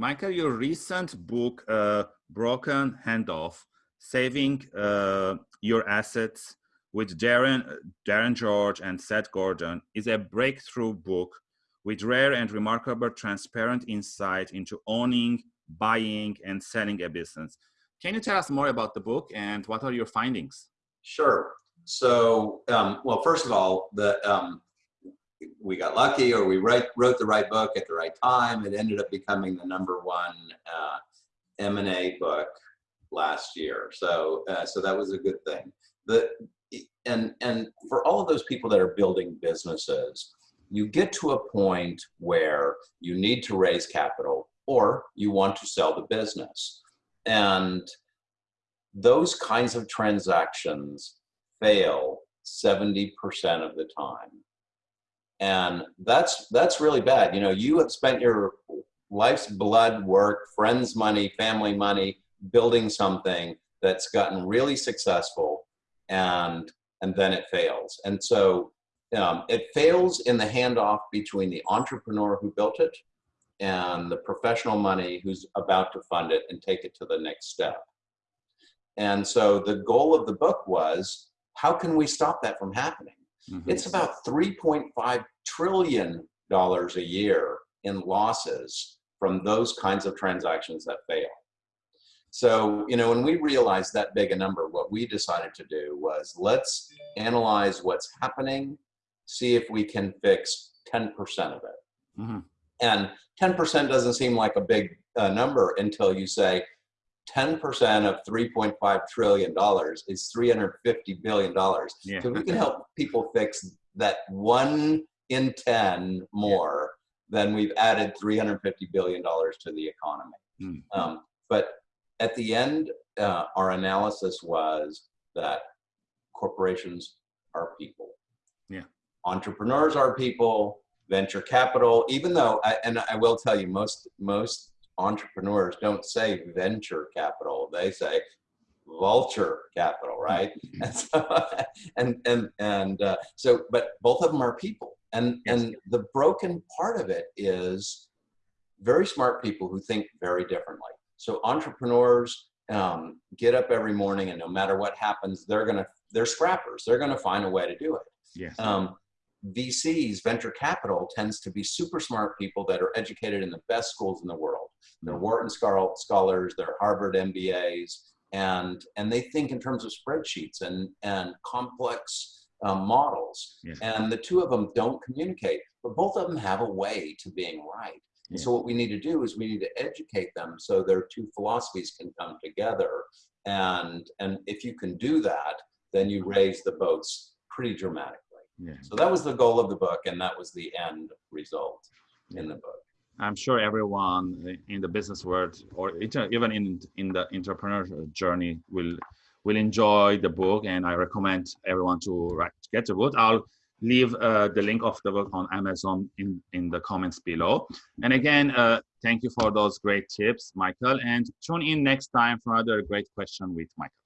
Michael, your recent book, uh, Broken Handoff, Saving uh, Your Assets with Darren, Darren George and Seth Gordon is a breakthrough book with rare and remarkable transparent insight into owning, buying, and selling a business. Can you tell us more about the book and what are your findings? Sure. So, um, well, first of all, the um, we got lucky or we write, wrote the right book at the right time. It ended up becoming the number one uh, M&A book last year. So, uh, so that was a good thing. The, and, and for all of those people that are building businesses, you get to a point where you need to raise capital or you want to sell the business. And those kinds of transactions fail 70% of the time and that's that's really bad. You know you have spent your life's blood work friends money family money building something that's gotten really successful and and then it fails. And so um, it fails in the handoff between the entrepreneur who built it and the professional money who's about to fund it and take it to the next step. And so the goal of the book was how can we stop that from happening Mm -hmm. It's about $3.5 trillion a year in losses from those kinds of transactions that fail. So, you know, when we realized that big a number, what we decided to do was let's analyze what's happening, see if we can fix 10% of it. Mm -hmm. And 10% doesn't seem like a big uh, number until you say, 10% of $3.5 trillion is $350 billion. Yeah. So we can help people fix that one in 10 more, yeah. then we've added $350 billion to the economy. Mm. Um, but at the end, uh, our analysis was that corporations are people. Yeah. Entrepreneurs are people, venture capital, even though, I, and I will tell you, most, most entrepreneurs don't say venture capital, they say vulture capital, right? Mm-hmm. and so, and and, and uh, so, but both of them are people, and yes. and the broken part of it is very smart people who think very differently. So entrepreneurs um, get up every morning, and no matter what happens, they're gonna they're scrappers. They're gonna find a way to do it. Yes. Um, VCs, venture capital, tends to be super smart people that are educated in the best schools in the world. They're. Wharton scholars, they're Harvard MBAs, and and they think in terms of spreadsheets and and complex um, models. Yes. And the two of them don't communicate, but both of them have a way to being right. And so what we need to do is we need to educate them so their two philosophies can come together. And and if you can do that, then you raise the boats pretty dramatically. Yeah. So that was the goal of the book, and that was the end result yeah. in the book. I'm sure everyone in the business world, or even in in the entrepreneur journey, will will enjoy the book, and I recommend everyone to get the book. I'll leave uh, the link of the book on Amazon in in the comments below. And again, uh, thank you for those great tips, Michael. And tune in next time for another great question with Michael.